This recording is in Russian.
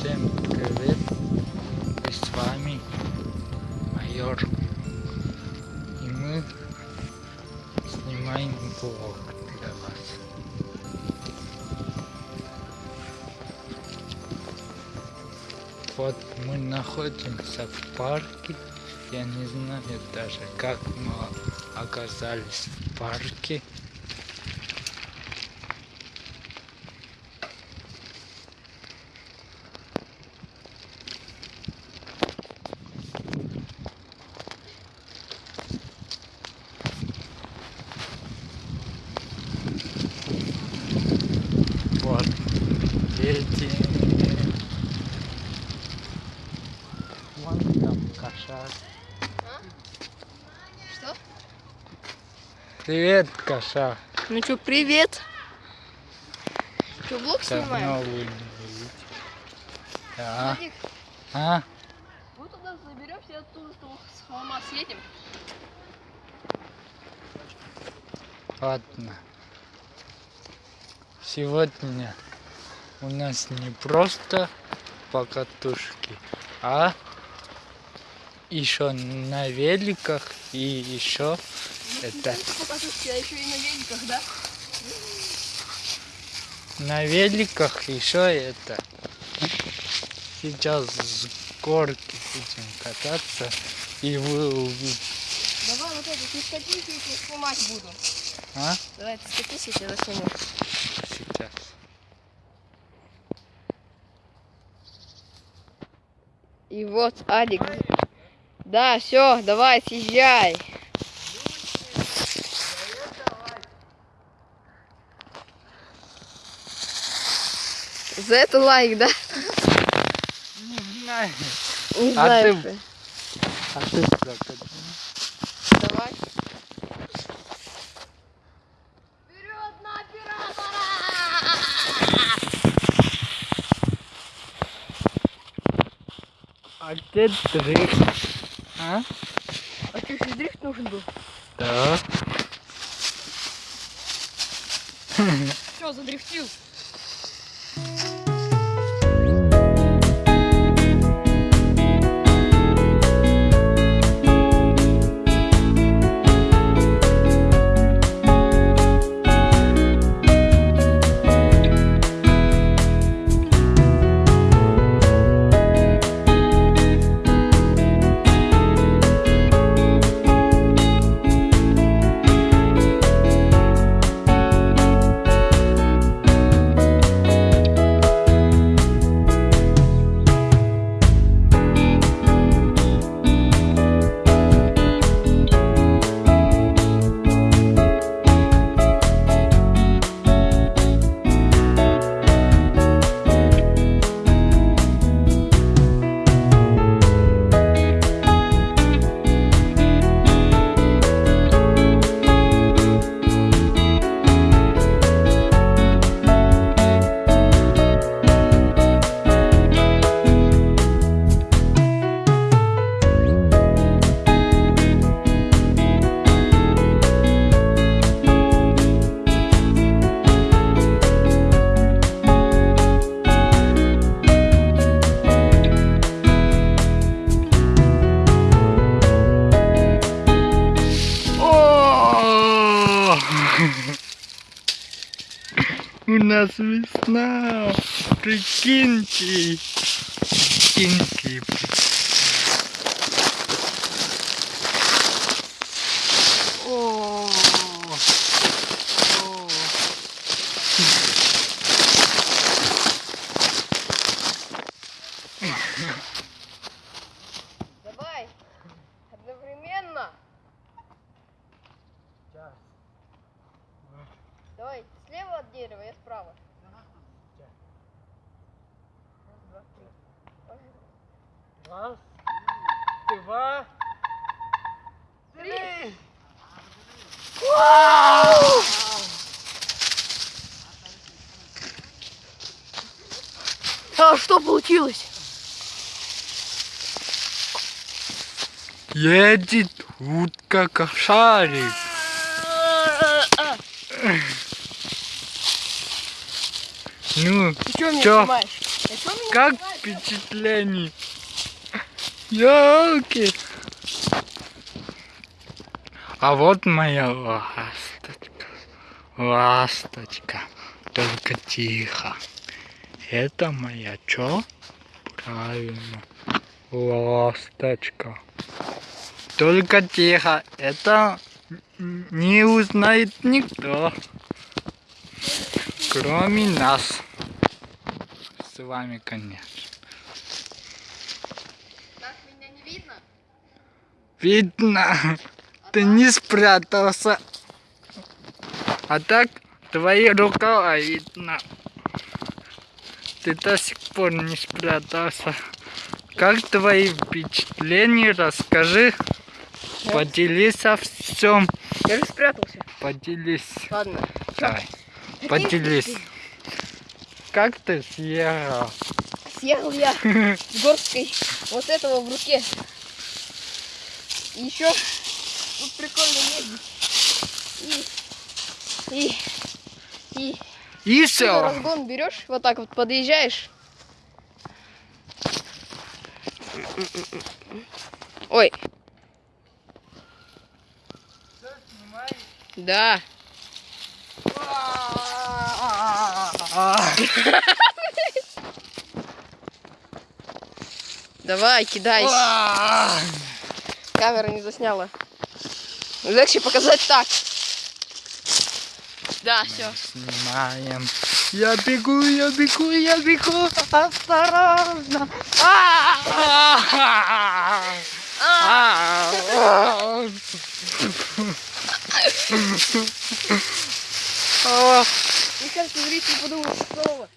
Всем привет! И с вами майор. И мы снимаем блог для вас. Вот мы находимся в парке. Я не знаю даже, как мы оказались в парке. Вот дети. Вон там кошак. Что? Привет, кошак. Ну что, привет. Что, блог Давно снимаем? вы не видите. Да. Вадик, А? мы туда заберемся, оттуда с холма съедем. Ладно. Сегодня у нас не просто покатушки, а еще на великах и еще это еще и на великах, да? на великах еще это сейчас с горки будем кататься и вы увидите. Давай вот это, ты скатись, тебя снимать буду. А? Давай, ты скатись, я тебя засниму. Сейчас. И вот Адик. Да, все, давай, съезжай. За это лайк, да? Не знаю. Не А знаю. ты- что. А ты. Давай. А где дрифт? А? А что, еще дрифт нужен был? Да. Все, задрифтил. У нас весна. Прикиньте. Прикиньте. О! О! Давай. Одновременно. Сейчас. Давай, дерева, я справа. Раз, два, три. Три. А что получилось? Едет утка кошарик. Ну, Ты что меня Чё? снимаешь? Кто меня Как впечатление? Ёлки. А вот моя ласточка. Ласточка. Только тихо. Это моя чё? Правильно. Ласточка. Только тихо. Это не узнает никто. Кроме нас. С вами, конечно. Так меня не видно? Видно, ты не спрятался. А так твои рукава видно. Ты до сих пор не спрятался. Как твои впечатления? Расскажи. Поделись о всем. Я же спрятался. Поделись. Ладно. Давай. Поделись. Как ты съехал? Съехал я с горсткой вот этого в руке. И еще тут прикольно ездить. И, и, и И ты все. разгон берешь, вот так вот подъезжаешь. Ой. Да. Давай, кидайся. Камера не засняла. Легче показать так. Да, все. Снимаем. Я бегу, я бегу, я бегу. Осторожно. А! Кажется, зрители подумают, что